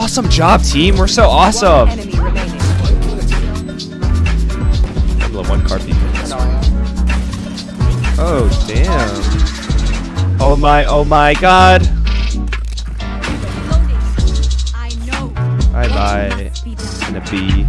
Awesome job, team. We're so awesome. Level one card people. Oh damn. Oh my. Oh my God. Bye bye. And a B.